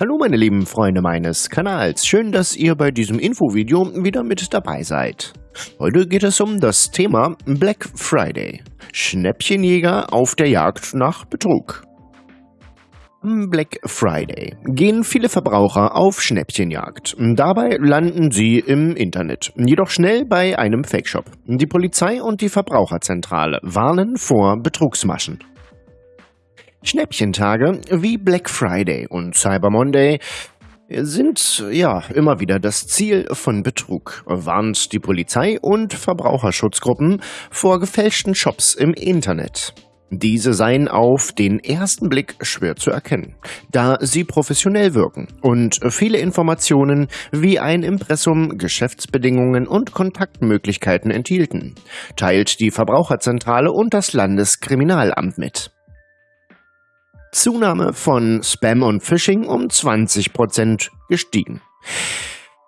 Hallo meine lieben Freunde meines Kanals, schön, dass ihr bei diesem Infovideo wieder mit dabei seid. Heute geht es um das Thema Black Friday. Schnäppchenjäger auf der Jagd nach Betrug. Am Black Friday gehen viele Verbraucher auf Schnäppchenjagd. Dabei landen sie im Internet, jedoch schnell bei einem Fake-Shop. Die Polizei und die Verbraucherzentrale warnen vor Betrugsmaschen. Schnäppchentage wie Black Friday und Cyber Monday sind ja immer wieder das Ziel von Betrug, warnt die Polizei und Verbraucherschutzgruppen vor gefälschten Shops im Internet. Diese seien auf den ersten Blick schwer zu erkennen, da sie professionell wirken und viele Informationen wie ein Impressum, Geschäftsbedingungen und Kontaktmöglichkeiten enthielten, teilt die Verbraucherzentrale und das Landeskriminalamt mit. Zunahme von Spam und Phishing um 20% gestiegen.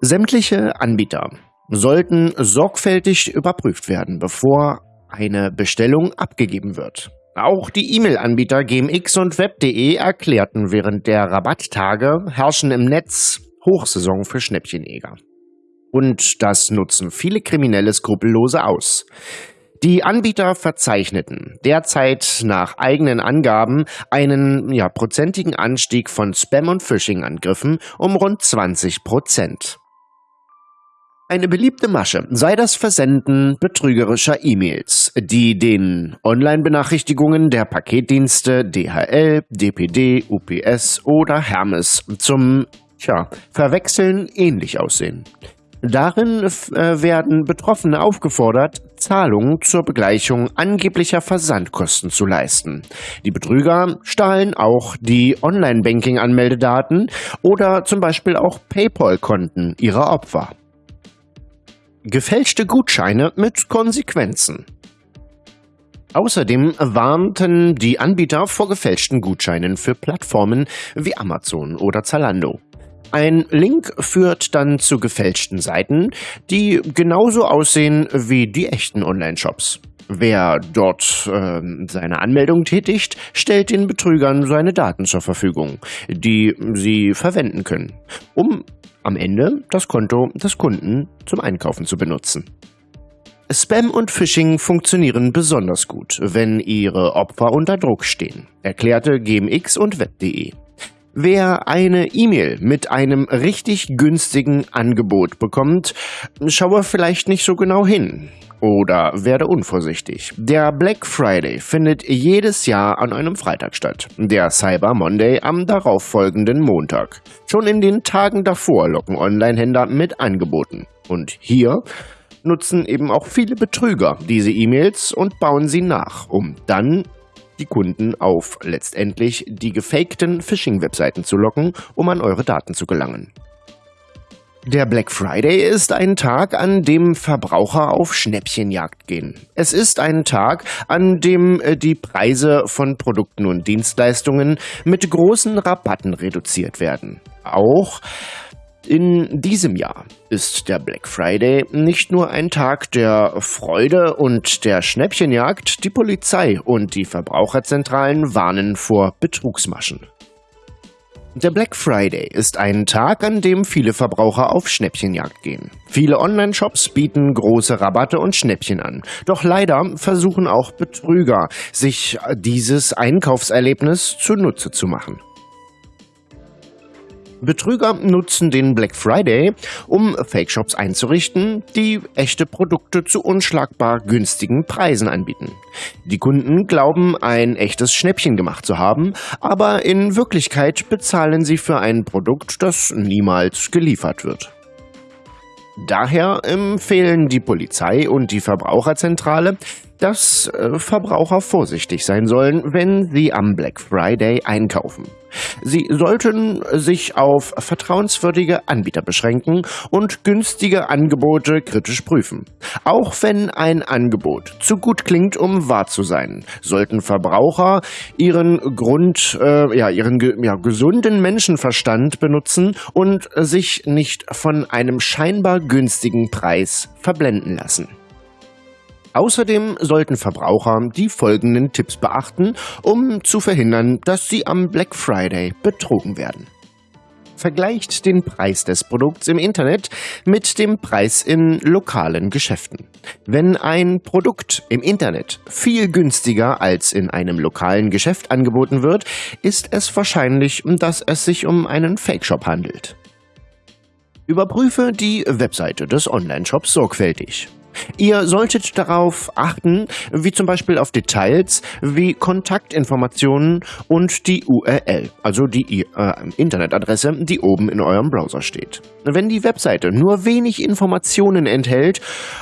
Sämtliche Anbieter sollten sorgfältig überprüft werden, bevor eine Bestellung abgegeben wird. Auch die E-Mail-Anbieter GMX und Web.de erklärten während der Rabatttage herrschen im Netz Hochsaison für Schnäppchenjäger. Und das nutzen viele Kriminelle skrupellose aus. Die Anbieter verzeichneten derzeit nach eigenen Angaben einen ja, prozentigen Anstieg von Spam- und Phishing-Angriffen um rund 20 Prozent. Eine beliebte Masche sei das Versenden betrügerischer E-Mails, die den Online-Benachrichtigungen der Paketdienste DHL, DPD, UPS oder Hermes zum tja, Verwechseln ähnlich aussehen. Darin äh, werden Betroffene aufgefordert, Zahlungen zur Begleichung angeblicher Versandkosten zu leisten. Die Betrüger stahlen auch die Online-Banking-Anmeldedaten oder zum Beispiel auch PayPal-Konten ihrer Opfer. Gefälschte Gutscheine mit Konsequenzen. Außerdem warnten die Anbieter vor gefälschten Gutscheinen für Plattformen wie Amazon oder Zalando. Ein Link führt dann zu gefälschten Seiten, die genauso aussehen wie die echten Online-Shops. Wer dort äh, seine Anmeldung tätigt, stellt den Betrügern seine Daten zur Verfügung, die sie verwenden können, um am Ende das Konto des Kunden zum Einkaufen zu benutzen. Spam und Phishing funktionieren besonders gut, wenn ihre Opfer unter Druck stehen, erklärte GMX und Web.de. Wer eine E-Mail mit einem richtig günstigen Angebot bekommt, schaue vielleicht nicht so genau hin oder werde unvorsichtig. Der Black Friday findet jedes Jahr an einem Freitag statt, der Cyber Monday am darauffolgenden Montag. Schon in den Tagen davor locken Online-Händler mit Angeboten. Und hier nutzen eben auch viele Betrüger diese E-Mails und bauen sie nach, um dann die Kunden auf letztendlich die gefakten Phishing-Webseiten zu locken, um an eure Daten zu gelangen. Der Black Friday ist ein Tag, an dem Verbraucher auf Schnäppchenjagd gehen. Es ist ein Tag, an dem äh, die Preise von Produkten und Dienstleistungen mit großen Rabatten reduziert werden. Auch in diesem Jahr ist der Black Friday nicht nur ein Tag der Freude und der Schnäppchenjagd, die Polizei und die Verbraucherzentralen warnen vor Betrugsmaschen. Der Black Friday ist ein Tag, an dem viele Verbraucher auf Schnäppchenjagd gehen. Viele Online-Shops bieten große Rabatte und Schnäppchen an. Doch leider versuchen auch Betrüger, sich dieses Einkaufserlebnis zunutze zu machen. Betrüger nutzen den Black Friday, um Fake-Shops einzurichten, die echte Produkte zu unschlagbar günstigen Preisen anbieten. Die Kunden glauben, ein echtes Schnäppchen gemacht zu haben, aber in Wirklichkeit bezahlen sie für ein Produkt, das niemals geliefert wird. Daher empfehlen die Polizei und die Verbraucherzentrale, dass äh, Verbraucher vorsichtig sein sollen, wenn sie am Black Friday einkaufen. Sie sollten sich auf vertrauenswürdige Anbieter beschränken und günstige Angebote kritisch prüfen. Auch wenn ein Angebot zu gut klingt, um wahr zu sein, sollten Verbraucher ihren Grund, äh, ja, ihren ja, gesunden Menschenverstand benutzen und sich nicht von einem scheinbar günstigen Preis verblenden lassen. Außerdem sollten Verbraucher die folgenden Tipps beachten, um zu verhindern, dass sie am Black Friday betrogen werden. vergleicht den Preis des Produkts im Internet mit dem Preis in lokalen Geschäften. Wenn ein Produkt im Internet viel günstiger als in einem lokalen Geschäft angeboten wird, ist es wahrscheinlich, dass es sich um einen Fake-Shop handelt. Überprüfe die Webseite des Online-Shops sorgfältig. Ihr solltet darauf achten, wie zum Beispiel auf Details wie Kontaktinformationen und die URL, also die äh, Internetadresse, die oben in eurem Browser steht. Wenn die Webseite nur wenig Informationen enthält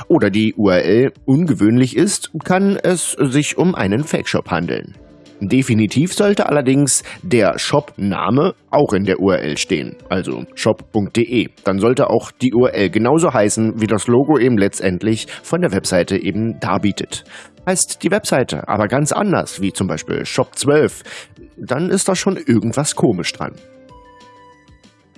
oder die URL ungewöhnlich ist, kann es sich um einen Fake-Shop handeln. Definitiv sollte allerdings der Shop-Name auch in der URL stehen, also shop.de. Dann sollte auch die URL genauso heißen, wie das Logo eben letztendlich von der Webseite eben darbietet. Heißt die Webseite aber ganz anders, wie zum Beispiel Shop 12, dann ist da schon irgendwas komisch dran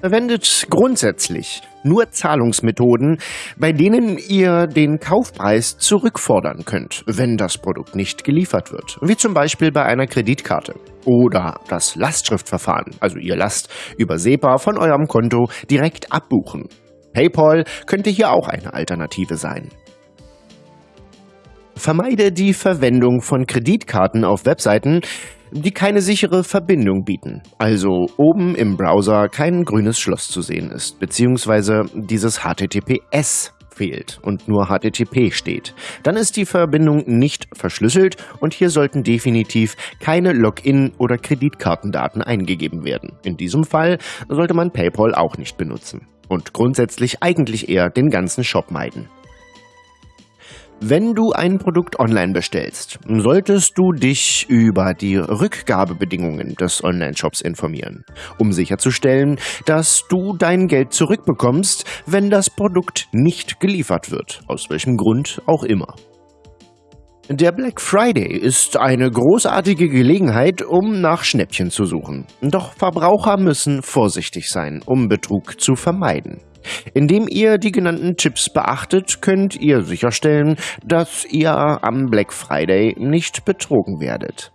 verwendet grundsätzlich nur Zahlungsmethoden, bei denen ihr den Kaufpreis zurückfordern könnt, wenn das Produkt nicht geliefert wird, wie zum Beispiel bei einer Kreditkarte. Oder das Lastschriftverfahren, also ihr lasst über SEPA von eurem Konto direkt abbuchen. PayPal könnte hier auch eine Alternative sein. Vermeide die Verwendung von Kreditkarten auf Webseiten, die keine sichere Verbindung bieten, also oben im Browser kein grünes Schloss zu sehen ist, beziehungsweise dieses HTTPS fehlt und nur HTTP steht. Dann ist die Verbindung nicht verschlüsselt und hier sollten definitiv keine Login- oder Kreditkartendaten eingegeben werden. In diesem Fall sollte man PayPal auch nicht benutzen und grundsätzlich eigentlich eher den ganzen Shop meiden. Wenn du ein Produkt online bestellst, solltest du dich über die Rückgabebedingungen des Online-Shops informieren, um sicherzustellen, dass du dein Geld zurückbekommst, wenn das Produkt nicht geliefert wird, aus welchem Grund auch immer. Der Black Friday ist eine großartige Gelegenheit, um nach Schnäppchen zu suchen. Doch Verbraucher müssen vorsichtig sein, um Betrug zu vermeiden. Indem ihr die genannten Tipps beachtet, könnt ihr sicherstellen, dass ihr am Black Friday nicht betrogen werdet.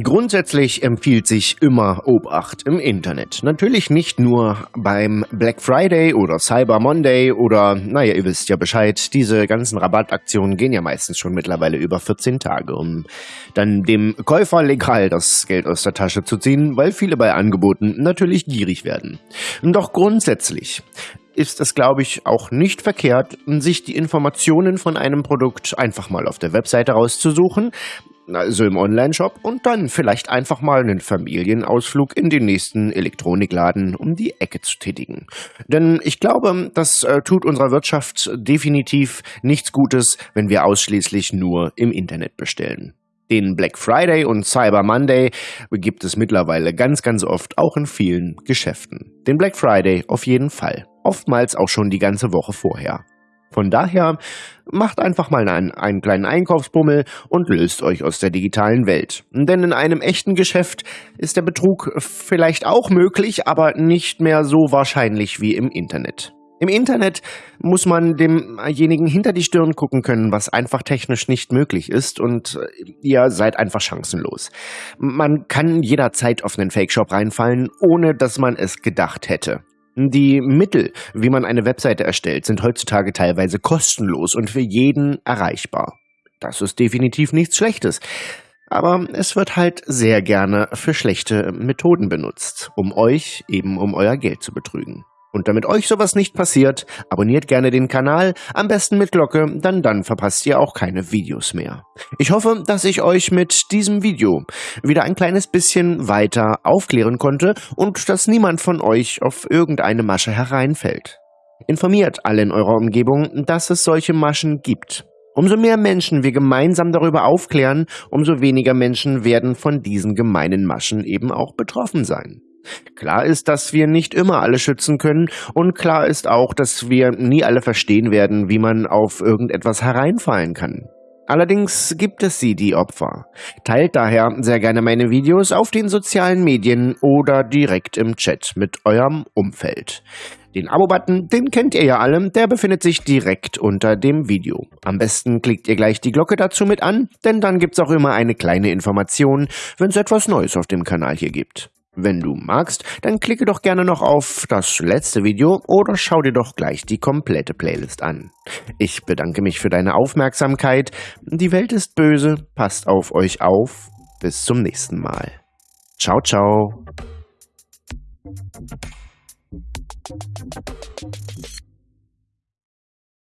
Grundsätzlich empfiehlt sich immer Obacht im Internet. Natürlich nicht nur beim Black Friday oder Cyber Monday oder, naja, ihr wisst ja Bescheid, diese ganzen Rabattaktionen gehen ja meistens schon mittlerweile über 14 Tage, um dann dem Käufer legal das Geld aus der Tasche zu ziehen, weil viele bei Angeboten natürlich gierig werden. Doch grundsätzlich ist es, glaube ich, auch nicht verkehrt, sich die Informationen von einem Produkt einfach mal auf der Webseite rauszusuchen, also im Online-Shop und dann vielleicht einfach mal einen Familienausflug in den nächsten Elektronikladen um die Ecke zu tätigen. Denn ich glaube, das äh, tut unserer Wirtschaft definitiv nichts Gutes, wenn wir ausschließlich nur im Internet bestellen. Den Black Friday und Cyber Monday gibt es mittlerweile ganz, ganz oft auch in vielen Geschäften. Den Black Friday auf jeden Fall. Oftmals auch schon die ganze Woche vorher. Von daher macht einfach mal einen, einen, kleinen Einkaufsbummel und löst euch aus der digitalen Welt. Denn in einem echten Geschäft ist der Betrug vielleicht auch möglich, aber nicht mehr so wahrscheinlich wie im Internet. Im Internet muss man demjenigen hinter die Stirn gucken können, was einfach technisch nicht möglich ist und ihr seid einfach chancenlos. Man kann jederzeit auf einen Fake-Shop reinfallen, ohne dass man es gedacht hätte. Die Mittel, wie man eine Webseite erstellt, sind heutzutage teilweise kostenlos und für jeden erreichbar. Das ist definitiv nichts Schlechtes. Aber es wird halt sehr gerne für schlechte Methoden benutzt, um euch eben um euer Geld zu betrügen. Und damit euch sowas nicht passiert, abonniert gerne den Kanal, am besten mit Glocke, dann dann verpasst ihr auch keine Videos mehr. Ich hoffe, dass ich euch mit diesem Video wieder ein kleines bisschen weiter aufklären konnte und dass niemand von euch auf irgendeine Masche hereinfällt. Informiert alle in eurer Umgebung, dass es solche Maschen gibt. Umso mehr Menschen wir gemeinsam darüber aufklären, umso weniger Menschen werden von diesen gemeinen Maschen eben auch betroffen sein. Klar ist, dass wir nicht immer alle schützen können und klar ist auch, dass wir nie alle verstehen werden, wie man auf irgendetwas hereinfallen kann. Allerdings gibt es sie, die Opfer. Teilt daher sehr gerne meine Videos auf den sozialen Medien oder direkt im Chat mit eurem Umfeld. Den Abo-Button, den kennt ihr ja alle, der befindet sich direkt unter dem Video. Am besten klickt ihr gleich die Glocke dazu mit an, denn dann gibt's auch immer eine kleine Information, wenn es etwas Neues auf dem Kanal hier gibt. Wenn du magst, dann klicke doch gerne noch auf das letzte Video oder schau dir doch gleich die komplette Playlist an. Ich bedanke mich für deine Aufmerksamkeit. Die Welt ist böse, passt auf euch auf. Bis zum nächsten Mal. Ciao, ciao.